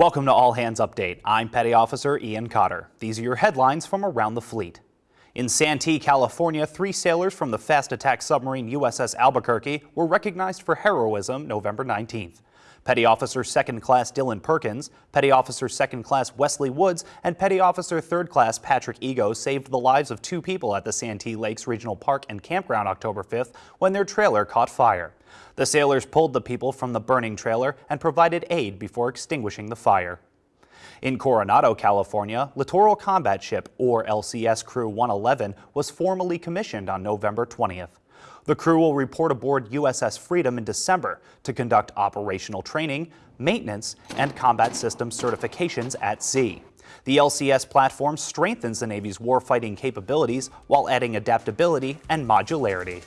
Welcome to All Hands Update. I'm Petty Officer Ian Cotter. These are your headlines from around the fleet. In Santee, California, three sailors from the fast attack submarine USS Albuquerque were recognized for heroism November 19th. Petty Officer 2nd Class Dylan Perkins, Petty Officer 2nd Class Wesley Woods, and Petty Officer 3rd Class Patrick Ego saved the lives of two people at the Santee Lakes Regional Park and Campground October 5th when their trailer caught fire. The sailors pulled the people from the burning trailer and provided aid before extinguishing the fire. In Coronado, California, Littoral Combat Ship, or LCS Crew 111, was formally commissioned on November 20th. The crew will report aboard USS Freedom in December to conduct operational training, maintenance, and combat system certifications at sea. The LCS platform strengthens the Navy's warfighting capabilities while adding adaptability and modularity.